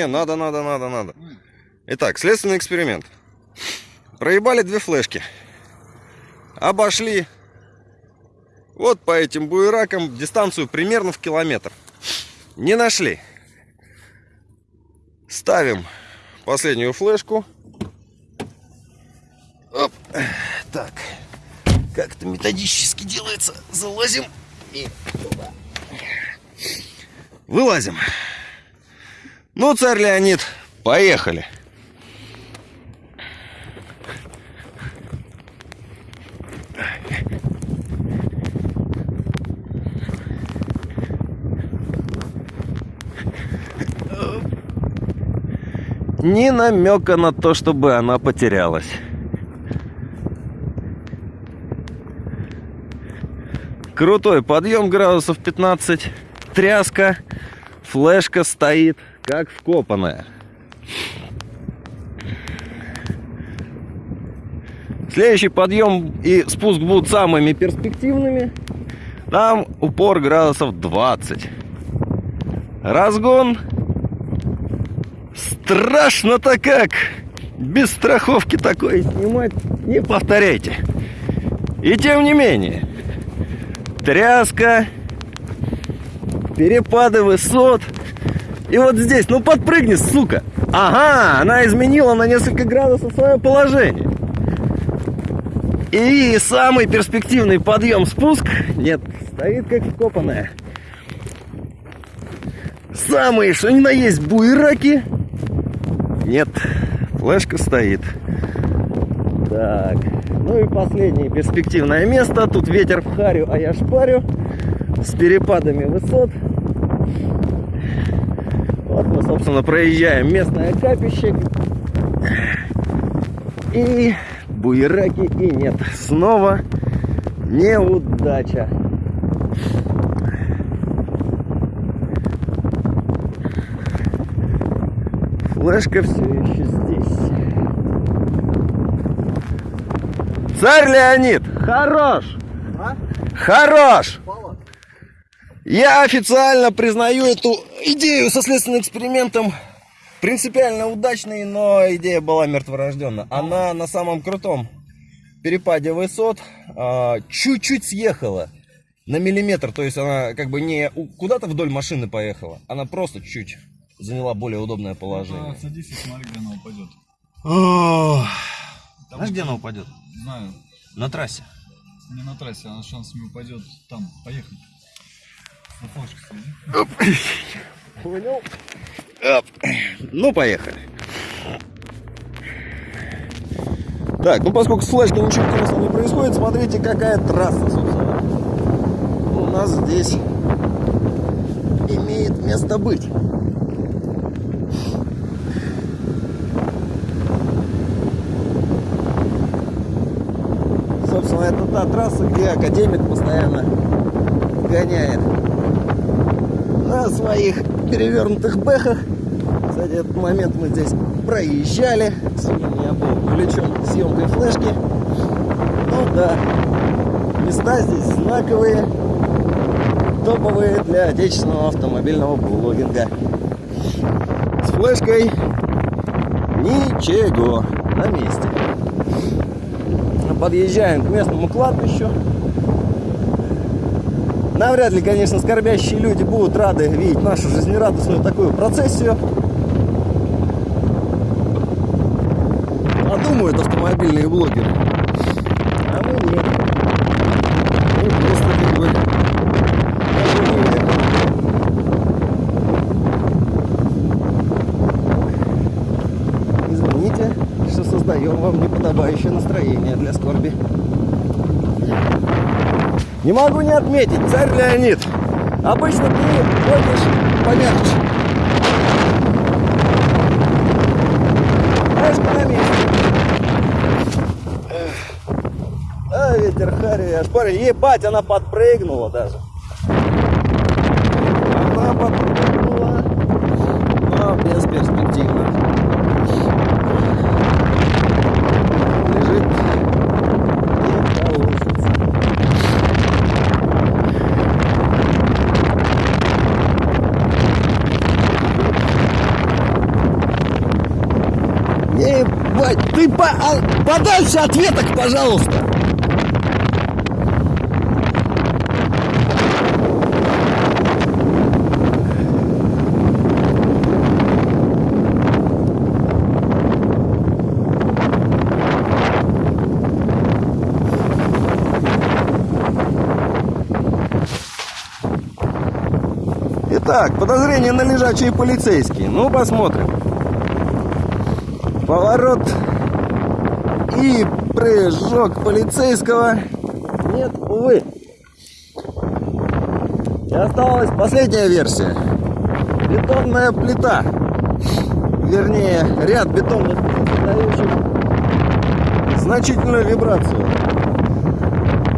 Не-не-не, надо, надо, надо, надо. Итак, следственный эксперимент. Проебали две флешки. Обошли вот по этим буеракам дистанцию примерно в километр. Не нашли. Ставим последнюю флешку. Оп. Так. Как это методически делается. Залазим и Вылазим. Ну, царь Леонид, поехали. Ни намека на то, чтобы она потерялась. Крутой подъем градусов 15, тряска, флешка стоит как вкопанная. Следующий подъем и спуск будут самыми перспективными. Там упор градусов 20. Разгон. Страшно-то как! Без страховки такое снимать не повторяйте. И тем не менее, тряска, перепады высот. И вот здесь, ну подпрыгни, сука. Ага, она изменила на несколько градусов свое положение. И самый перспективный подъем-спуск, нет, стоит как вкопанная. Самые, что ни на есть, буераки. Нет, флешка стоит. Так, ну и последнее перспективное место. Тут ветер в харю, а я шпарю. С перепадами высот. Вот мы, собственно, проезжаем местное капище. И буераки, и нет. Снова неудача. Флешка все еще здесь. Царь Леонид, хорош! А? Хорош! Я официально признаю эту идею со следственным экспериментом принципиально удачной, но идея была мертворожденна. Она на самом крутом перепаде высот а, чуть-чуть съехала на миллиметр, то есть она как бы не куда-то вдоль машины поехала, она просто чуть заняла более удобное положение. Да, садись и смотри, где она упадет. Знаешь, где она упадет? Знаю. На трассе. Не на трассе, она шансами упадет там. Поехали. Флешке Понял? Оп. Ну, поехали. Так, ну поскольку с флешкой ничего интересного не происходит, смотрите, какая трасса, собственно, у нас здесь имеет место быть. Собственно, это та трасса, где академик постоянно гоняет на своих перевернутых бэхах. Кстати, этот момент мы здесь проезжали. Сегодня я был увлечен съемкой флешки. Ну да, места здесь знаковые, топовые для отечественного автомобильного блогинга. С флешкой ничего на месте. Подъезжаем к местному кладбищу. Навряд ли, конечно, скорбящие люди будут рады видеть нашу жизнерадостную такую процессию. А думают автомобильные блогеры. А мы нет. Мы просто как бы Извините, что создаем вам неподобающее настроение для скорби. Не могу не отметить, царь Леонид. Обычно ты ходишь помягче. Знаешь, на месте. А, ветер хари, аж парень. Ебать, она подпрыгнула даже. Она подпрыгнула. Но бесперспективно. Ебать, ты по... а, подальше от веток, пожалуйста. Итак, подозрение на лежачие полицейские. Ну, посмотрим. Поворот и прыжок полицейского. Нет, увы. И осталась последняя версия. Бетонная плита. Вернее, ряд бетонных плит, дающих значительную вибрацию.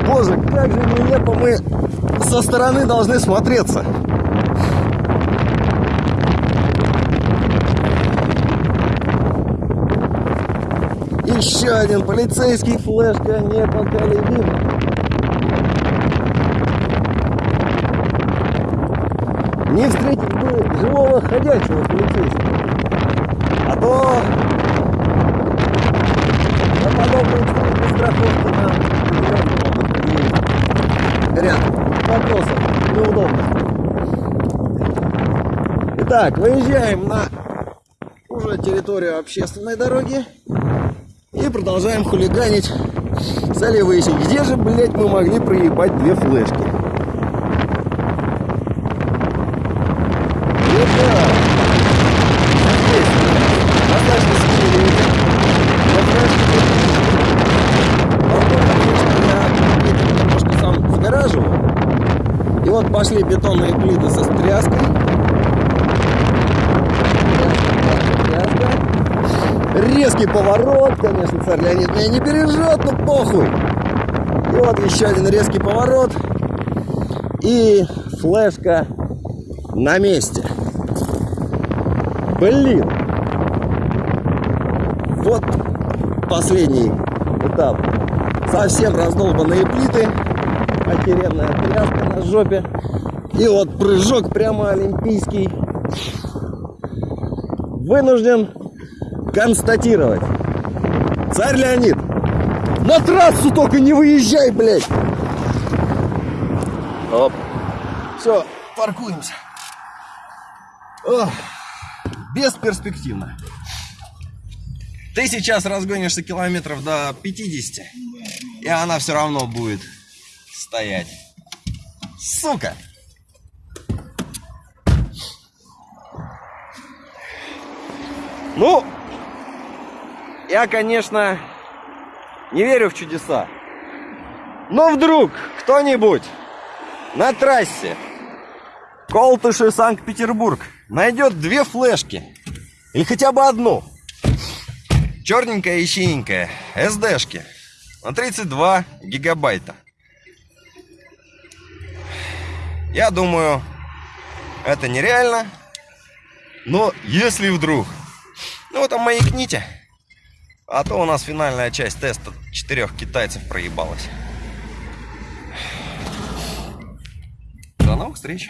Боже, как же нелепо мы со стороны должны смотреться. Еще один полицейский флешка непоколебим. Не встретить бы живого ходячего полицейского. А то на подобные встречи страховка нам ряд вопросов неудобных. Итак, выезжаем на уже территорию общественной дороги. И продолжаем хулиганить. Стали выяснить, где же, блядь, мы могли проебать две флешки. И вот пошли бетонные плиты со стряской. Тряска, тряска. Резкий поворот, конечно, царь Леонид меня не бережет, но похуй. И вот еще один резкий поворот. И флешка на месте. Блин. Вот последний этап. Совсем раздолбанные плиты. Охеренная тряска на жопе. И вот прыжок прямо олимпийский. Вынужден констатировать. Царь Леонид, на трассу только не выезжай, блядь. Оп. Все, паркуемся. Ох, бесперспективно. Ты сейчас разгонишься километров до 50, и она все равно будет стоять. Сука! Ну, я, конечно, не верю в чудеса. Но вдруг кто-нибудь на трассе Колтыши Санкт-Петербург найдет две флешки. Или хотя бы одну. Черненькая и синенькая. СДшки. На 32 гигабайта. Я думаю, это нереально. Но если вдруг... Ну там маякните. А то у нас финальная часть теста четырех китайцев проебалась. До новых встреч.